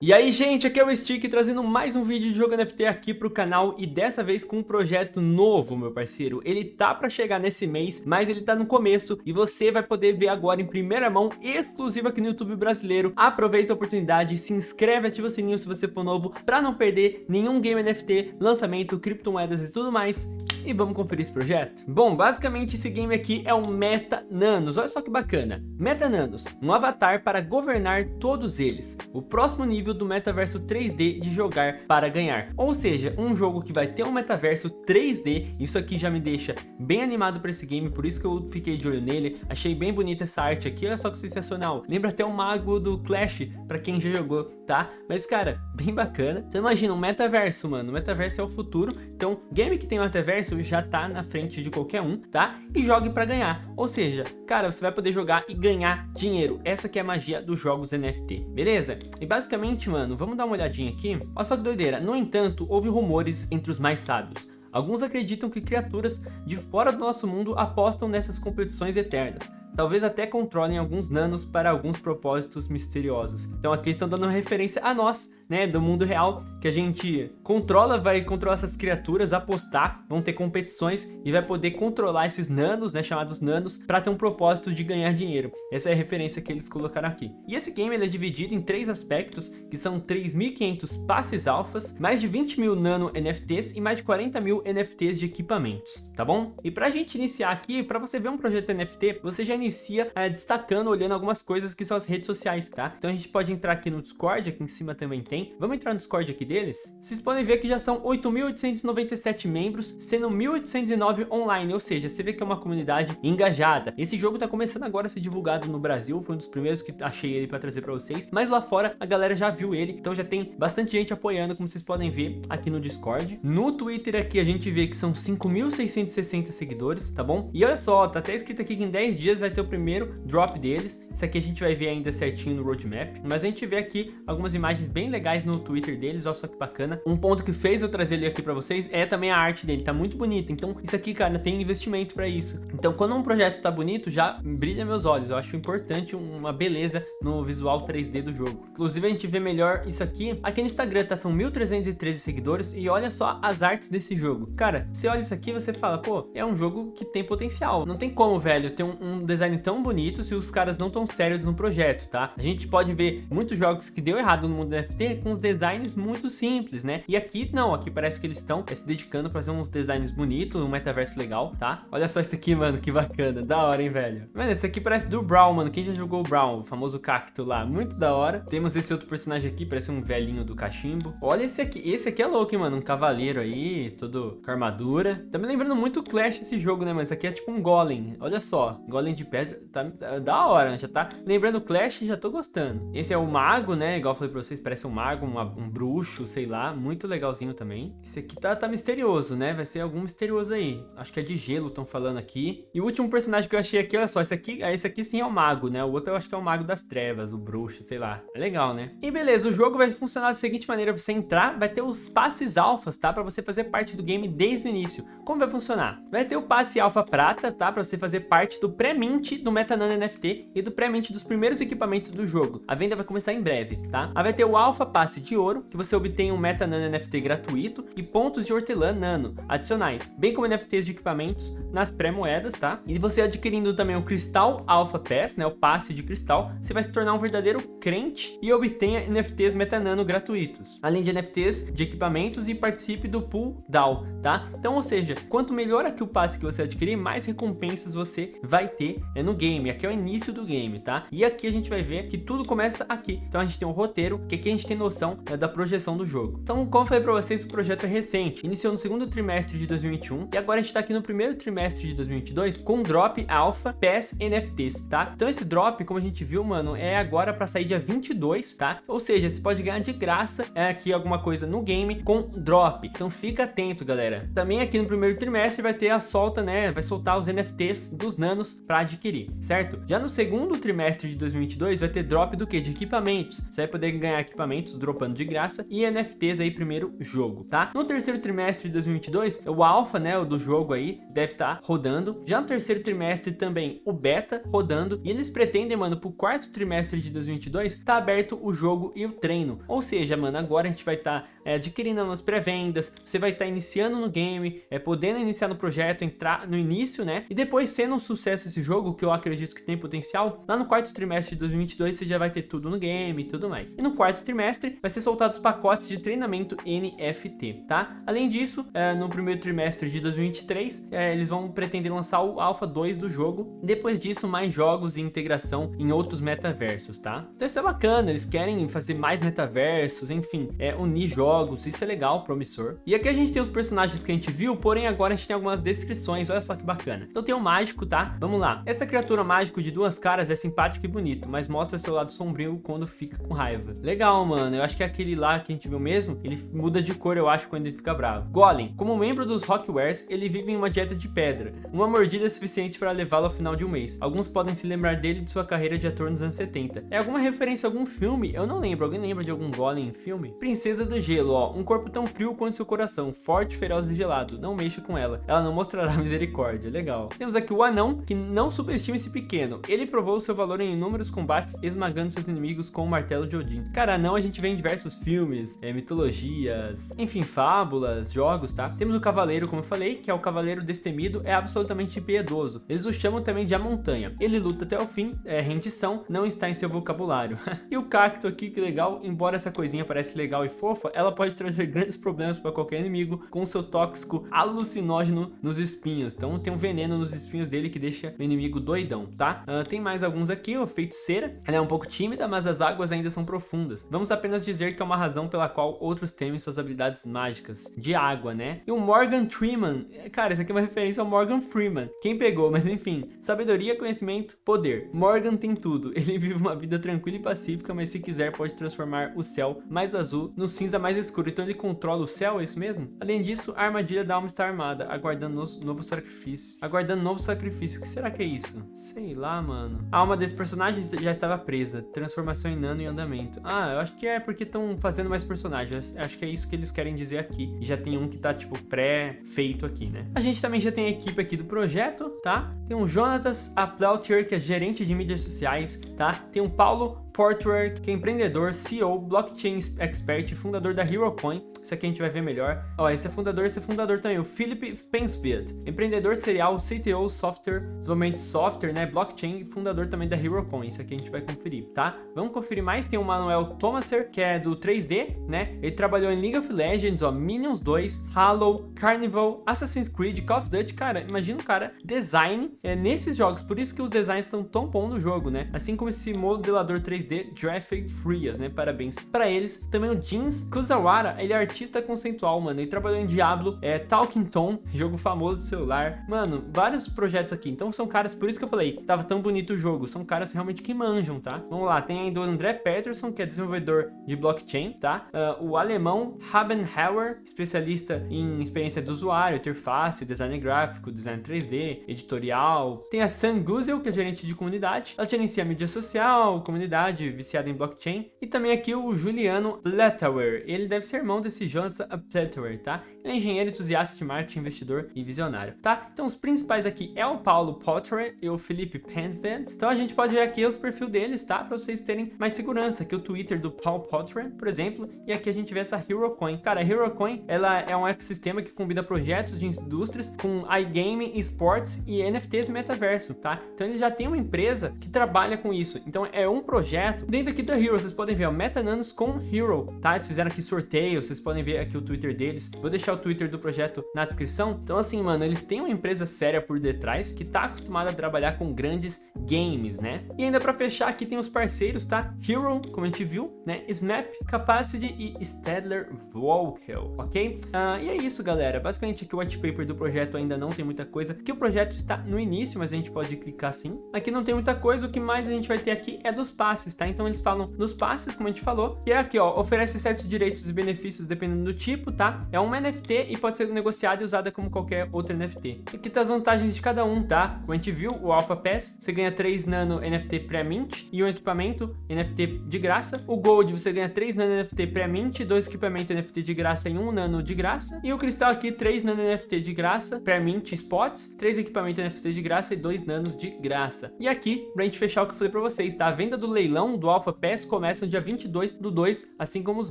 E aí gente, aqui é o Stick trazendo mais um vídeo de jogo NFT aqui pro canal e dessa vez com um projeto novo, meu parceiro. Ele tá pra chegar nesse mês, mas ele tá no começo e você vai poder ver agora em primeira mão, exclusivo aqui no YouTube brasileiro. Aproveita a oportunidade, se inscreve, ativa o sininho se você for novo pra não perder nenhum game NFT, lançamento, criptomoedas e tudo mais. E vamos conferir esse projeto? Bom, basicamente esse game aqui é um Meta Nanos, olha só que bacana. Meta Nanos, um avatar para governar todos eles. O próximo nível nível do metaverso 3D de jogar para ganhar. Ou seja, um jogo que vai ter um metaverso 3D, isso aqui já me deixa bem animado para esse game, por isso que eu fiquei de olho nele, achei bem bonita essa arte aqui, olha só que sensacional. Lembra até o mago do Clash, para quem já jogou, tá? Mas cara, bem bacana. Então imagina, um metaverso, mano, o metaverso é o futuro, então game que tem metaverso já tá na frente de qualquer um, tá? E jogue para ganhar, ou seja, cara, você vai poder jogar e ganhar dinheiro. Essa que é a magia dos jogos NFT, beleza? E basicamente vamos dar uma olhadinha aqui. Olha só que doideira. No entanto, houve rumores entre os mais sábios. Alguns acreditam que criaturas de fora do nosso mundo apostam nessas competições eternas, talvez até controlem alguns nanos para alguns propósitos misteriosos. Então aqui estão dando referência a nós, né, do mundo real, que a gente controla, vai controlar essas criaturas, apostar, vão ter competições e vai poder controlar esses nanos, né, chamados nanos, para ter um propósito de ganhar dinheiro. Essa é a referência que eles colocaram aqui. E esse game ele é dividido em três aspectos, que são 3.500 passes alfas, mais de 20 mil nano NFTs e mais de 40 mil NFTs de equipamentos, tá bom? E pra gente iniciar aqui, para você ver um projeto NFT, você já inicia é, destacando, olhando algumas coisas que são as redes sociais, tá? Então a gente pode entrar aqui no Discord, aqui em cima também tem, tem. Vamos entrar no Discord aqui deles? Vocês podem ver que já são 8.897 membros, sendo 1.809 online, ou seja, você vê que é uma comunidade engajada. Esse jogo tá começando agora a ser divulgado no Brasil, foi um dos primeiros que achei ele para trazer para vocês, mas lá fora a galera já viu ele, então já tem bastante gente apoiando, como vocês podem ver aqui no Discord. No Twitter aqui a gente vê que são 5.660 seguidores, tá bom? E olha só, tá até escrito aqui que em 10 dias vai ter o primeiro drop deles, isso aqui a gente vai ver ainda certinho no roadmap, mas a gente vê aqui algumas imagens bem legais no Twitter deles, olha só que bacana. Um ponto que fez eu trazer ele aqui pra vocês é também a arte dele, tá muito bonita. Então isso aqui, cara, tem investimento pra isso. Então quando um projeto tá bonito, já brilha meus olhos. Eu acho importante uma beleza no visual 3D do jogo. Inclusive a gente vê melhor isso aqui. Aqui no Instagram, tá? São 1.313 seguidores e olha só as artes desse jogo. Cara, você olha isso aqui você fala, pô, é um jogo que tem potencial. Não tem como, velho, ter um, um design tão bonito se os caras não tão sérios no projeto, tá? A gente pode ver muitos jogos que deu errado no mundo NFT com uns designs muito simples, né? E aqui não, aqui parece que eles estão é, se dedicando para fazer uns designs bonitos, um metaverso legal, tá? Olha só esse aqui, mano, que bacana, da hora, hein, velho? Mano, esse aqui parece do Brown, mano, quem já jogou o Brown, o famoso cacto lá, muito da hora. Temos esse outro personagem aqui, parece um velhinho do cachimbo. Olha esse aqui, esse aqui é louco, hein, mano, um cavaleiro aí, todo com armadura. Tá me lembrando muito o Clash esse jogo, né, mas aqui é tipo um golem, olha só, golem de pedra, tá, tá da hora, né? já tá lembrando Clash, já tô gostando. Esse é o mago, né, igual eu falei pra vocês, parece um mago uma, um bruxo, sei lá, muito legalzinho também. Esse aqui tá, tá misterioso, né? Vai ser algum misterioso aí. Acho que é de gelo, estão falando aqui. E o último personagem que eu achei aqui, olha só, esse aqui, esse aqui sim é o mago, né? O outro eu acho que é o mago das trevas, o bruxo, sei lá. É legal, né? E beleza, o jogo vai funcionar da seguinte maneira, você entrar, vai ter os passes alfas, tá? Pra você fazer parte do game desde o início. Como vai funcionar? Vai ter o passe alfa prata, tá? Pra você fazer parte do pré-mint do MetaNano NFT e do pré-mint dos primeiros equipamentos do jogo. A venda vai começar em breve, tá? Aí vai ter o alfa passe de ouro, que você obtém um Meta Nano NFT gratuito e pontos de hortelã nano adicionais, bem como NFTs de equipamentos nas pré-moedas, tá? E você adquirindo também o Cristal Alpha Pass, né, o passe de cristal, você vai se tornar um verdadeiro crente e obtenha NFTs Meta Nano gratuitos, além de NFTs de equipamentos e participe do Pool DAO, tá? Então, ou seja, quanto melhor aqui o passe que você adquirir, mais recompensas você vai ter é, no game. Aqui é o início do game, tá? E aqui a gente vai ver que tudo começa aqui. Então a gente tem um roteiro, que aqui a gente tem noção né, da projeção do jogo. Então, como eu falei para vocês, o projeto é recente, iniciou no segundo trimestre de 2021 e agora a gente está aqui no primeiro trimestre de 2022 com drop alpha PES NFTs, tá? Então esse drop, como a gente viu, mano, é agora para sair dia 22, tá? Ou seja, você pode ganhar de graça é, aqui alguma coisa no game com drop. Então fica atento, galera. Também aqui no primeiro trimestre vai ter a solta, né? Vai soltar os NFTs dos nanos para adquirir, certo? Já no segundo trimestre de 2022 vai ter drop do que? De equipamentos. Você vai poder ganhar equipamentos dropando de graça e NFTs aí primeiro jogo, tá? No terceiro trimestre de 2022, o alpha, né, o do jogo aí, deve estar tá rodando. Já no terceiro trimestre também o beta rodando e eles pretendem, mano, pro quarto trimestre de 2022 tá aberto o jogo e o treino. Ou seja, mano, agora a gente vai estar tá, é, adquirindo umas pré-vendas, você vai estar tá iniciando no game, é, podendo iniciar no projeto, entrar no início, né? E depois sendo um sucesso esse jogo, que eu acredito que tem potencial, lá no quarto trimestre de 2022 você já vai ter tudo no game e tudo mais. E no quarto trimestre vai ser soltado os pacotes de treinamento NFT, tá? Além disso, é, no primeiro trimestre de 2023, é, eles vão pretender lançar o Alpha 2 do jogo. Depois disso, mais jogos e integração em outros metaversos, tá? Então isso é bacana, eles querem fazer mais metaversos, enfim, é, unir jogos, isso é legal, promissor. E aqui a gente tem os personagens que a gente viu, porém agora a gente tem algumas descrições, olha só que bacana. Então tem o mágico, tá? Vamos lá. Esta criatura mágico de duas caras é simpático e bonito, mas mostra seu lado sombrio quando fica com raiva. Legal, mano, eu acho que é aquele lá que a gente viu mesmo, ele muda de cor, eu acho, quando ele fica bravo. Golem, como membro dos Rockwares, ele vive em uma dieta de pedra. Uma mordida é suficiente para levá-lo ao final de um mês. Alguns podem se lembrar dele de sua carreira de ator nos anos 70. É alguma referência a algum filme? Eu não lembro. Alguém lembra de algum golem em filme? Princesa do Gelo, ó. Um corpo tão frio quanto seu coração. Forte, feroz e gelado. Não mexa com ela. Ela não mostrará misericórdia. Legal. Temos aqui o anão, que não subestima esse pequeno. Ele provou seu valor em inúmeros combates, esmagando seus inimigos com o martelo de Odin. Cara, anão a gente vê em diversos filmes, é, mitologias, enfim, fábulas, jogos, tá? Temos o cavaleiro, como eu falei, que é o cavaleiro destemido, é absolutamente piedoso. Eles o chamam também de a montanha. Ele luta até o fim, é rendição, não está em seu vocabulário. e o cacto aqui, que legal, embora essa coisinha pareça legal e fofa, ela pode trazer grandes problemas para qualquer inimigo com seu tóxico alucinógeno nos espinhos. Então tem um veneno nos espinhos dele que deixa o inimigo doidão, tá? Uh, tem mais alguns aqui, o feiticeira. Ela é um pouco tímida, mas as águas ainda são profundas. Vamos apenas dizer que é uma razão pela qual outros temem suas habilidades mágicas de água, né? E o Morgan Freeman, cara, isso aqui é uma referência ao Morgan Freeman. Quem pegou, mas enfim, sabedoria, conhecimento, poder. Morgan tem tudo. Ele vive uma vida tranquila e pacífica, mas se quiser pode transformar o céu mais azul no cinza mais escuro. Então ele controla o céu, é isso mesmo? Além disso, a armadilha da alma está armada, aguardando no novo sacrifício. Aguardando novo sacrifício. O que será que é isso? Sei lá, mano. A alma desse personagem já estava presa. Transformação em nano em andamento. Ah, eu acho que é porque estão fazendo mais personagens. Acho que é isso que eles querem dizer aqui. E já tem um que tá, tipo, pré-feito aqui, né? A gente também já tem a equipe aqui do projeto, tá? Tem o Jonatas Aplautier, que é gerente de mídias sociais, tá? Tem o Paulo Portwork, que é empreendedor, CEO, blockchain expert, fundador da HeroCoin. Isso aqui a gente vai ver melhor. Ó, esse é fundador, esse é fundador também, o Philip Pensfield. Empreendedor serial, CTO, software, desenvolvimento de software, né, blockchain, fundador também da HeroCoin. Isso aqui a gente vai conferir, tá? Vamos conferir mais. Tem o Manuel Thomaser, que é do 3D, né? Ele trabalhou em League of Legends, ó, Minions 2, Halo, Carnival, Assassin's Creed, Call of Duty. Cara, imagina o cara design é, nesses jogos. Por isso que os designs são tão bons no jogo, né? Assim como esse modelador 3D 3D Graphic Frias, né? Parabéns para eles. Também o Jeans Kuzawara, ele é artista conceitual, mano. Ele trabalhou em Diablo, é Talking Tom, jogo famoso de celular. Mano, vários projetos aqui. Então são caras, por isso que eu falei, tava tão bonito o jogo. São caras realmente que manjam, tá? Vamos lá, tem ainda o André Peterson, que é desenvolvedor de blockchain, tá? Uh, o alemão Habenhauer, especialista em experiência do usuário, interface, design gráfico, design 3D, editorial. Tem a Sam Guzel, que é gerente de comunidade. Ela gerencia mídia social, comunidade, viciado em blockchain. E também aqui o Juliano Letower. Ele deve ser irmão desse Jonathan Letower, tá? Ele é engenheiro, entusiasta de marketing, investidor e visionário, tá? Então os principais aqui é o Paulo Potter e o Felipe Pensvent. Então a gente pode ver aqui os perfil deles, tá? Para vocês terem mais segurança. Aqui o Twitter do Paul Potter, por exemplo. E aqui a gente vê essa HeroCoin. Cara, a HeroCoin, ela é um ecossistema que combina projetos de indústrias com iGaming, esportes e NFTs e metaverso, tá? Então ele já tem uma empresa que trabalha com isso. Então é um projeto projeto. Dentro aqui da Hero, vocês podem ver, ó, Metananos com Hero, tá? Eles fizeram aqui sorteio, vocês podem ver aqui o Twitter deles. Vou deixar o Twitter do projeto na descrição. Então assim, mano, eles têm uma empresa séria por detrás que tá acostumada a trabalhar com grandes games, né? E ainda pra fechar aqui tem os parceiros, tá? Hero, como a gente viu, né? Snap, Capacity e Stadler Vocal, ok? Uh, e é isso, galera. Basicamente aqui o white paper do projeto ainda não tem muita coisa, que o projeto está no início, mas a gente pode clicar sim. Aqui não tem muita coisa, o que mais a gente vai ter aqui é dos passes passes, tá? Então eles falam nos passes, como a gente falou, que é aqui, ó, oferece certos direitos e benefícios dependendo do tipo, tá? É uma NFT e pode ser negociada e usada como qualquer outra NFT. Aqui tá as vantagens de cada um, tá? Como a gente viu, o Alpha Pass, você ganha 3 nano NFT pré-mint e um equipamento NFT de graça. O Gold, você ganha 3 nano NFT pré-mint, dois equipamentos NFT de graça e um nano de graça. E o Cristal aqui, 3 nano NFT de graça, pré-mint spots, 3 equipamentos NFT de graça e 2 nanos de graça. E aqui, pra gente fechar o que eu falei pra vocês, tá? A venda do leilão do Alpha Pass começa no dia 22 do 2, assim como os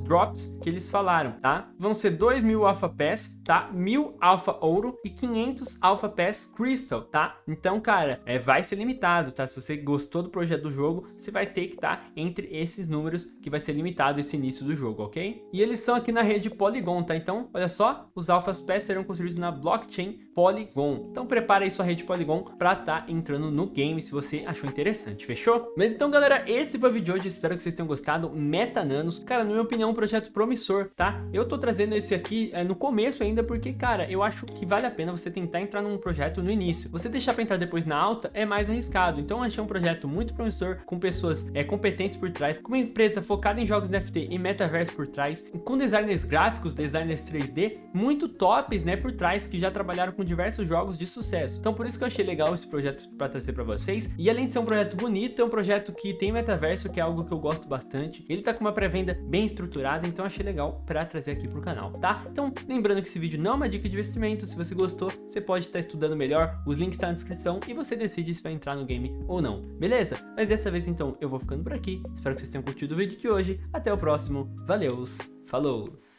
drops que eles falaram, tá? Vão ser 2 mil Alpha Pass, tá? 1000 Alpha Ouro e 500 Alpha Pass Crystal, tá? Então, cara, é, vai ser limitado, tá? Se você gostou do projeto do jogo, você vai ter que estar tá entre esses números que vai ser limitado esse início do jogo, ok? E eles são aqui na rede Polygon, tá? Então, olha só, os Alpha Pass serão construídos na blockchain Polygon. Então prepara aí sua rede Polygon pra tá entrando no game se você achou interessante, fechou? Mas então galera, esse foi o vídeo de hoje, espero que vocês tenham gostado, Meta Nanos, cara, na minha opinião é um projeto promissor, tá? Eu tô trazendo esse aqui é, no começo ainda porque, cara, eu acho que vale a pena você tentar entrar num projeto no início. Você deixar pra entrar depois na alta é mais arriscado, então eu achei um projeto muito promissor, com pessoas é, competentes por trás, com uma empresa focada em jogos NFT e metaverso por trás, com designers gráficos, designers 3D, muito tops, né, por trás, que já trabalharam com diversos jogos de sucesso. Então por isso que eu achei legal esse projeto para trazer para vocês. E além de ser um projeto bonito, é um projeto que tem metaverso, que é algo que eu gosto bastante. Ele tá com uma pré-venda bem estruturada, então achei legal para trazer aqui pro canal, tá? Então lembrando que esse vídeo não é uma dica de investimento, se você gostou, você pode estar tá estudando melhor, os links estão tá na descrição e você decide se vai entrar no game ou não, beleza? Mas dessa vez então eu vou ficando por aqui, espero que vocês tenham curtido o vídeo de hoje, até o próximo, valeus, falou!